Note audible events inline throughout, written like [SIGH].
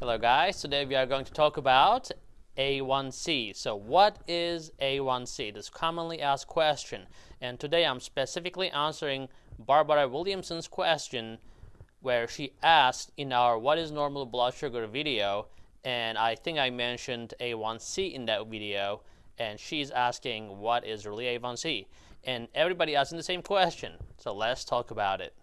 Hello guys, today we are going to talk about A1C. So what is A1C? This commonly asked question. And today I'm specifically answering Barbara Williamson's question where she asked in our what is normal blood sugar video and I think I mentioned A1C in that video and she's asking what is really A1C and everybody asking the same question so let's talk about it.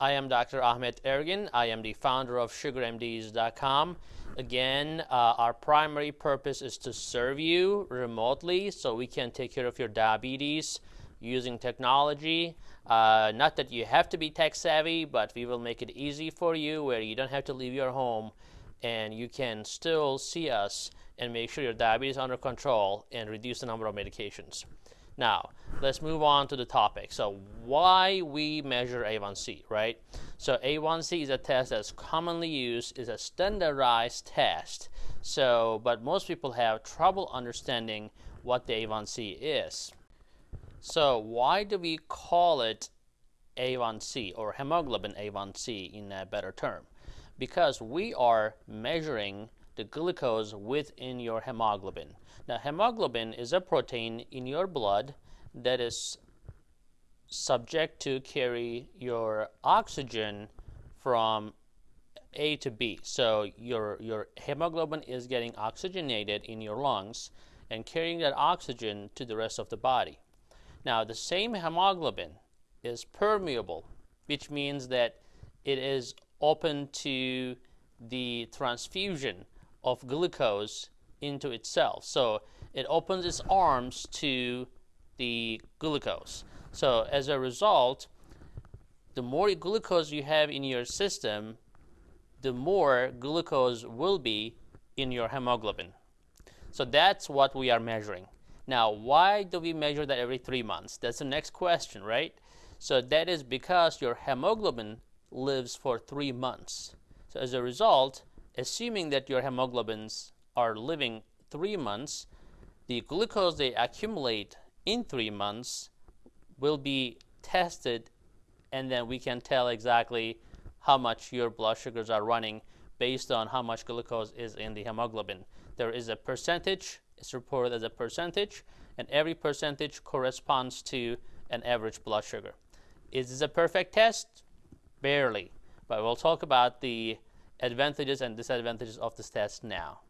I am Dr. Ahmet Ergin. I am the founder of SugarMDs.com. Again, uh, our primary purpose is to serve you remotely so we can take care of your diabetes using technology. Uh, not that you have to be tech savvy, but we will make it easy for you where you don't have to leave your home and you can still see us and make sure your diabetes is under control and reduce the number of medications. Now, let's move on to the topic. So why we measure A1C, right? So A1C is a test that's commonly used, is a standardized test. So, but most people have trouble understanding what the A1C is. So why do we call it A1C or hemoglobin A1C in a better term? Because we are measuring the glucose within your hemoglobin. Now, hemoglobin is a protein in your blood that is subject to carry your oxygen from A to B. So your, your hemoglobin is getting oxygenated in your lungs and carrying that oxygen to the rest of the body. Now, the same hemoglobin is permeable, which means that it is open to the transfusion of glucose into itself. So it opens its arms to the glucose. So as a result, the more glucose you have in your system, the more glucose will be in your hemoglobin. So that's what we are measuring. Now, why do we measure that every three months? That's the next question, right? So that is because your hemoglobin lives for three months. So as a result, assuming that your hemoglobins are living three months, the glucose they accumulate in three months will be tested and then we can tell exactly how much your blood sugars are running based on how much glucose is in the hemoglobin. There is a percentage, it's reported as a percentage, and every percentage corresponds to an average blood sugar. Is this a perfect test? Barely. But we'll talk about the advantages and disadvantages of this test now.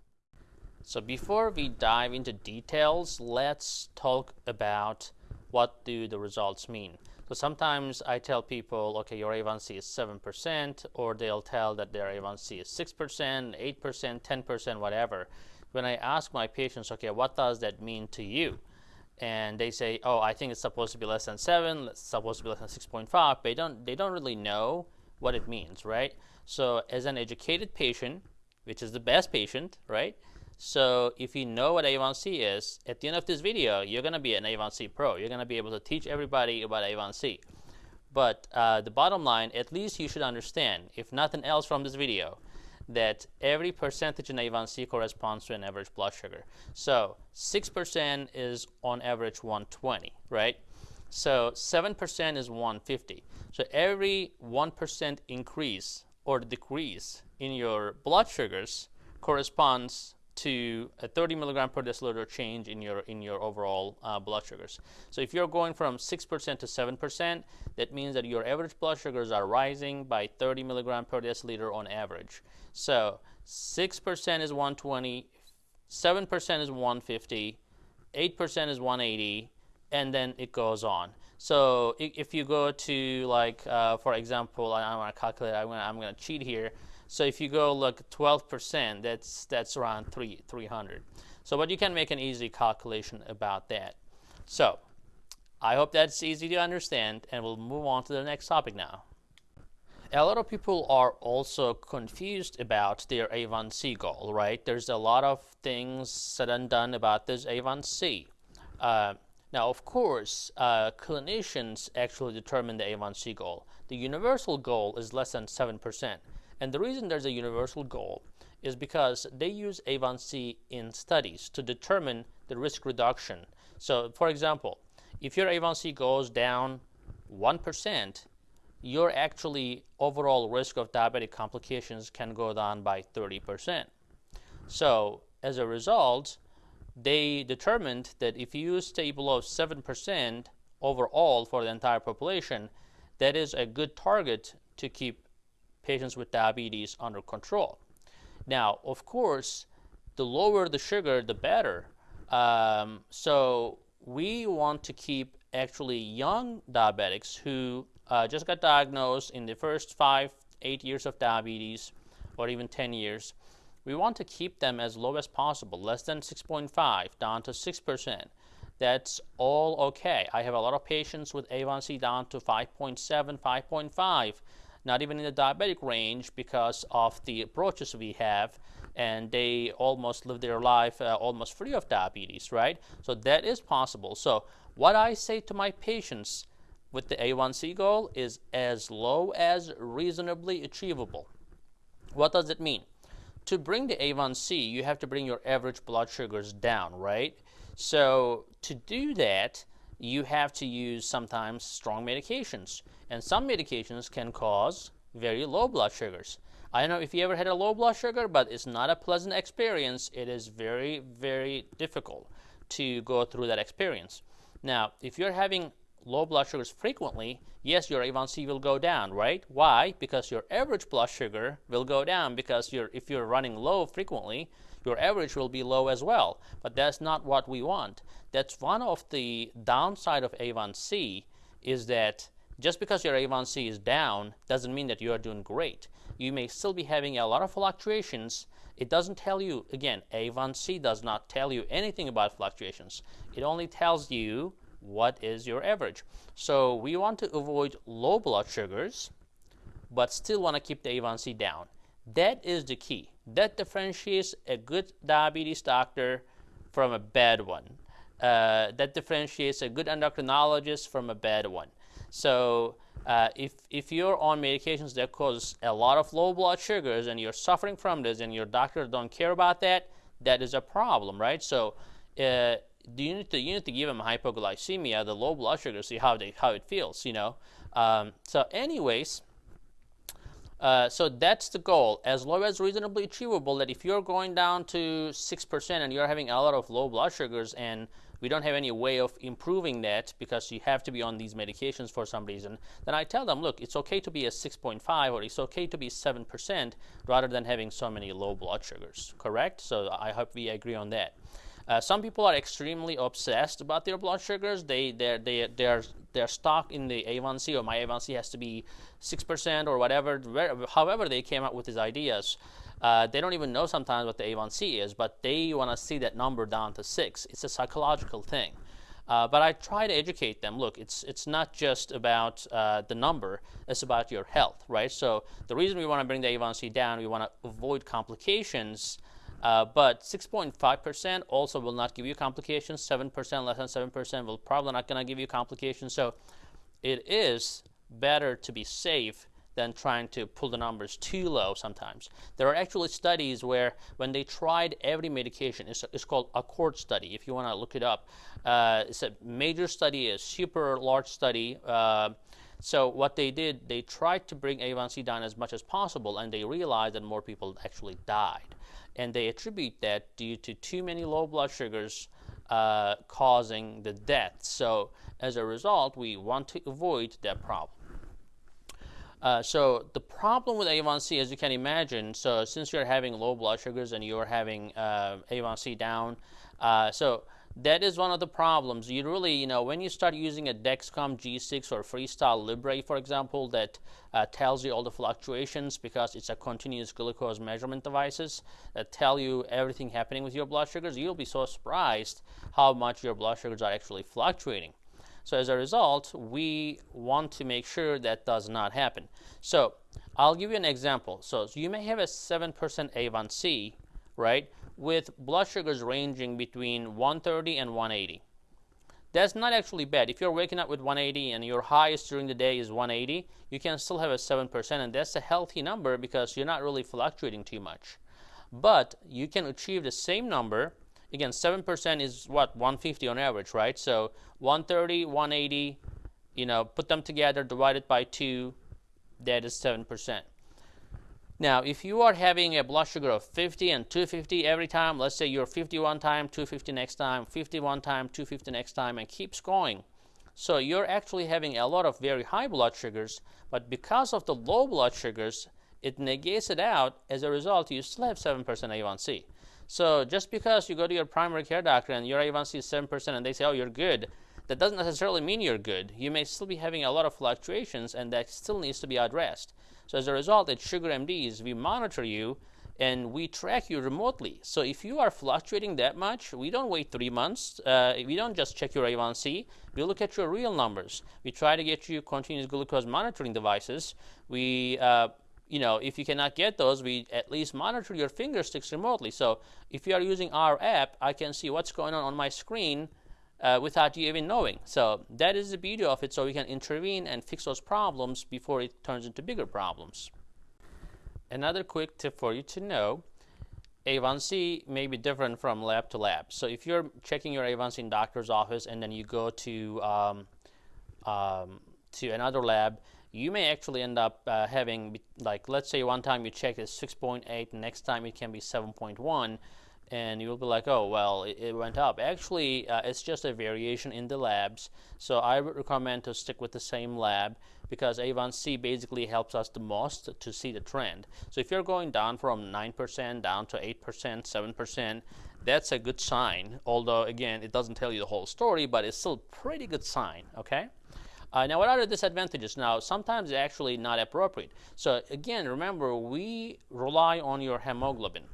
So before we dive into details, let's talk about what do the results mean. So sometimes I tell people, okay, your A1C is 7%, or they'll tell that their A1C is 6%, 8%, 10%, whatever. When I ask my patients, okay, what does that mean to you? And they say, oh, I think it's supposed to be less than 7, it's supposed to be less than 6.5, but they don't, they don't really know what it means, right? So as an educated patient, which is the best patient, right? So if you know what A1C is, at the end of this video, you're going to be an A1C pro. You're going to be able to teach everybody about A1C. But uh, the bottom line, at least you should understand, if nothing else from this video, that every percentage in A1C corresponds to an average blood sugar. So 6% is on average 120, right? So 7% is 150. So every 1% increase or decrease in your blood sugars corresponds to a 30 milligram per deciliter change in your in your overall uh, blood sugars. So if you're going from 6% to 7%, that means that your average blood sugars are rising by 30 milligram per deciliter on average. So 6% is 120, 7% is 150, 8% is 180, and then it goes on. So if you go to like, uh, for example, I, going to calculate, I'm going I'm to cheat here. So if you go look 12%, that's, that's around three, 300. So but you can make an easy calculation about that. So I hope that's easy to understand and we'll move on to the next topic now. A lot of people are also confused about their A1C goal, right? There's a lot of things said and done about this A1C. Uh, now, of course, uh, clinicians actually determine the A1C goal. The universal goal is less than 7%. And the reason there's a universal goal is because they use A1C in studies to determine the risk reduction. So, for example, if your A1C goes down 1%, your actually overall risk of diabetic complications can go down by 30%. So as a result, they determined that if you stay below 7% overall for the entire population, that is a good target to keep patients with diabetes under control. Now, of course, the lower the sugar, the better. Um, so we want to keep actually young diabetics who uh, just got diagnosed in the first five, eight years of diabetes, or even 10 years. We want to keep them as low as possible, less than 6.5, down to 6%. That's all okay. I have a lot of patients with A1C down to 5.7, 5.5, not even in the diabetic range because of the approaches we have and they almost live their life uh, almost free of diabetes, right? So that is possible. So what I say to my patients with the A1C goal is as low as reasonably achievable. What does it mean? To bring the A1C, you have to bring your average blood sugars down, right? So to do that, you have to use sometimes strong medications. And some medications can cause very low blood sugars. I don't know if you ever had a low blood sugar, but it's not a pleasant experience. It is very, very difficult to go through that experience. Now, if you're having low blood sugars frequently, yes, your A1C will go down, right? Why? Because your average blood sugar will go down because you're, if you're running low frequently, your average will be low as well. But that's not what we want. That's one of the downside of A1C is that just because your A1C is down doesn't mean that you are doing great you may still be having a lot of fluctuations. It doesn't tell you, again, A1C does not tell you anything about fluctuations. It only tells you what is your average. So we want to avoid low blood sugars, but still want to keep the A1C down. That is the key. That differentiates a good diabetes doctor from a bad one. Uh, that differentiates a good endocrinologist from a bad one. So uh, if, if you're on medications that cause a lot of low blood sugars and you're suffering from this and your doctor don't care about that, that is a problem, right? So uh, you need to you need to give them hypoglycemia, the low blood sugar, see how they how it feels, you know. Um, so, anyways, uh, so that's the goal, as low as reasonably achievable. That if you're going down to six percent and you're having a lot of low blood sugars and we don't have any way of improving that because you have to be on these medications for some reason, then I tell them, look, it's okay to be a 6.5 or it's okay to be 7% rather than having so many low blood sugars, correct? So I hope we agree on that. Uh, some people are extremely obsessed about their blood sugars. They they're they they're they're stuck in the A1C or my A1C has to be six percent or whatever. Where, however, they came up with these ideas. Uh, they don't even know sometimes what the A1C is, but they want to see that number down to six. It's a psychological thing. Uh, but I try to educate them. Look, it's it's not just about uh, the number; it's about your health, right? So the reason we want to bring the A1C down, we want to avoid complications. Uh, but 6.5% also will not give you complications. 7%, less than 7%, will probably not going to give you complications. So it is better to be safe than trying to pull the numbers too low sometimes. There are actually studies where when they tried every medication, it's, it's called Accord study if you want to look it up. Uh, it's a major study, a super large study. Uh, so what they did, they tried to bring A1C down as much as possible and they realized that more people actually died. And they attribute that due to too many low blood sugars uh, causing the death. So as a result, we want to avoid that problem. Uh, so the problem with A1C, as you can imagine, so since you're having low blood sugars and you're having uh, A1C down, uh, so that is one of the problems. You really, you know, when you start using a Dexcom G6 or Freestyle Libre, for example, that uh, tells you all the fluctuations because it's a continuous glucose measurement devices that tell you everything happening with your blood sugars, you'll be so surprised how much your blood sugars are actually fluctuating. So as a result, we want to make sure that does not happen. So I'll give you an example. So, so you may have a 7% A1C, right, with blood sugars ranging between 130 and 180. That's not actually bad. If you're waking up with 180 and your highest during the day is 180, you can still have a 7%, and that's a healthy number because you're not really fluctuating too much. But you can achieve the same number again 7% is what 150 on average right so 130 180 you know put them together divide it by 2 that is 7%. Now, if you are having a blood sugar of 50 and 250 every time, let's say you're 51 time, 250 next time, 51 time, 250 next time, and keeps going. So you're actually having a lot of very high blood sugars, but because of the low blood sugars, it negates it out. As a result, you still have 7% A1C. So just because you go to your primary care doctor and your A1C is 7% and they say, oh, you're good, that doesn't necessarily mean you're good. You may still be having a lot of fluctuations and that still needs to be addressed. So as a result, at Sugar MDs, we monitor you and we track you remotely. So if you are fluctuating that much, we don't wait three months. Uh, we don't just check your A1C. We look at your real numbers. We try to get you continuous glucose monitoring devices. We uh, you know, if you cannot get those, we at least monitor your finger sticks remotely. So if you are using our app, I can see what's going on on my screen uh, without you even knowing. So that is the beauty of it. So we can intervene and fix those problems before it turns into bigger problems. Another quick tip for you to know, A1C may be different from lab to lab. So if you're checking your A1C in doctor's office and then you go to um, um, to another lab, you may actually end up uh, having like let's say one time you check is 6.8, next time it can be 7.1 and you'll be like, oh, well, it, it went up. Actually, uh, it's just a variation in the labs. So I would recommend to stick with the same lab because A1C basically helps us the most to see the trend. So if you're going down from 9% down to 8%, 7%, that's a good sign. Although, again, it doesn't tell you the whole story, but it's still pretty good sign, okay? Uh, now, what are the disadvantages? Now, sometimes it's actually not appropriate. So again, remember, we rely on your hemoglobin.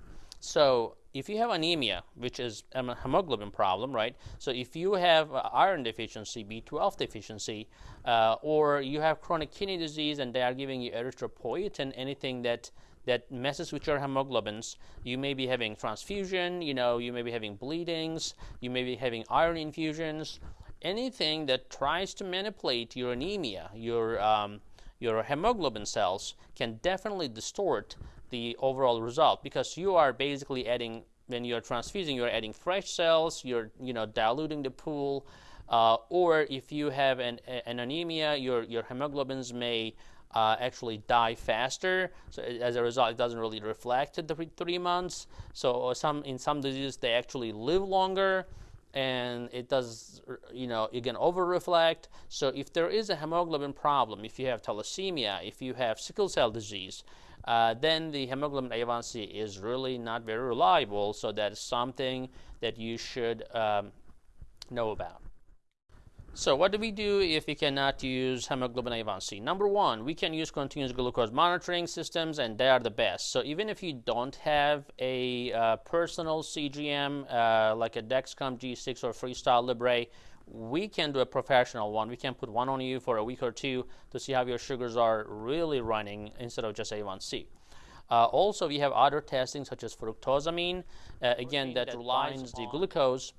So if you have anemia, which is a hemoglobin problem, right? So if you have iron deficiency, B12 deficiency, uh, or you have chronic kidney disease and they are giving you erythropoietin, anything that that messes with your hemoglobins, you may be having transfusion, you know, you may be having bleedings, you may be having iron infusions, anything that tries to manipulate your anemia, your um, your hemoglobin cells can definitely distort the overall result because you are basically adding when you're transfusing you're adding fresh cells you're you know diluting the pool uh, or if you have an, an anemia your your hemoglobins may uh, actually die faster so as a result it doesn't really reflect the three months so some in some diseases they actually live longer and it does, you know, you can over reflect. So if there is a hemoglobin problem, if you have thalassemia, if you have sickle cell disease, uh, then the hemoglobin A1C is really not very reliable. So that is something that you should um, know about. So what do we do if we cannot use hemoglobin A1C? Number one, we can use continuous glucose monitoring systems and they are the best. So even if you don't have a uh, personal CGM uh, like a Dexcom G6 or Freestyle Libre, we can do a professional one. We can put one on you for a week or two to see how your sugars are really running instead of just A1C. Uh, also, we have other testing such as fructosamine, uh, again, that relies the glucose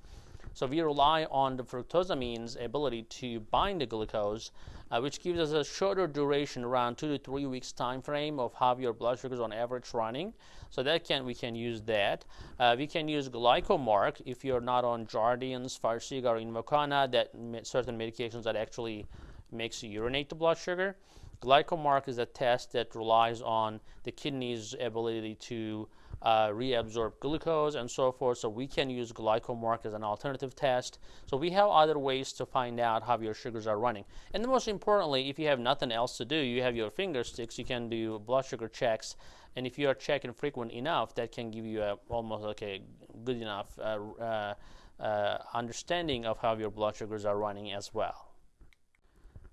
so we rely on the fructosamine's ability to bind the glucose, uh, which gives us a shorter duration, around two to three weeks time frame of how your blood sugars on average running. So that can we can use that. Uh, we can use glycomark if you're not on Jardiance, Farxiga, or Invokana, that certain medications that actually makes you urinate the blood sugar. Glycomark is a test that relies on the kidney's ability to uh, reabsorb glucose and so forth. So we can use glycomark as an alternative test. So we have other ways to find out how your sugars are running. And most importantly, if you have nothing else to do, you have your finger sticks, you can do blood sugar checks. And if you are checking frequent enough, that can give you a, almost like a good enough uh, uh, uh understanding of how your blood sugars are running as well.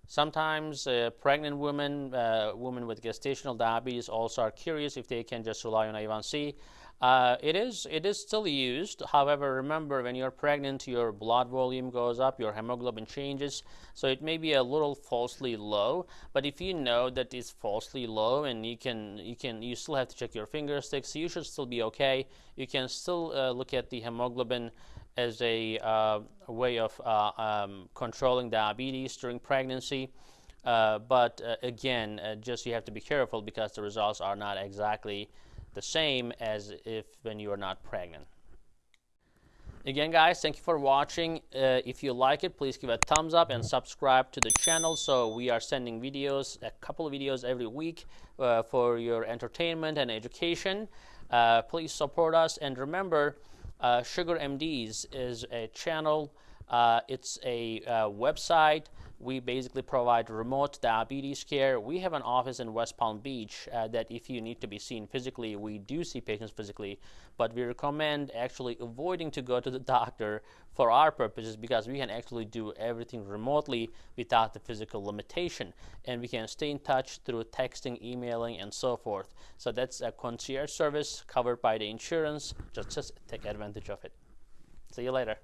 Sometimes uh, pregnant women, uh, women with gestational diabetes also are curious if they can just rely on A1C. Uh, it is it is still used. However, remember when you're pregnant, your blood volume goes up, your hemoglobin changes, so it may be a little falsely low. But if you know that it's falsely low, and you can you can you still have to check your finger sticks, you should still be okay. You can still uh, look at the hemoglobin as a, uh, way of uh, um, controlling diabetes during pregnancy. Uh, but uh, again, uh, just you have to be careful because the results are not exactly the same as if when you are not pregnant. Again, guys, thank you for watching. Uh, if you like it, please give a thumbs up and subscribe to the channel. So we are sending videos, a couple of videos every week for your entertainment and education. Please support us. And remember, uh, Sugar MDs is a channel. Uh, it's a uh, website we basically provide remote diabetes care. We have an office in West Palm Beach uh, that if you need to be seen physically, we do see patients physically, but we recommend actually avoiding to go to the [LAUGHS] doctor for our purposes because we can actually do everything remotely without the physical limitation. And we can stay in touch through texting, emailing, and so forth. So that's a concierge service covered by the insurance. Just, just take advantage of it. See you later.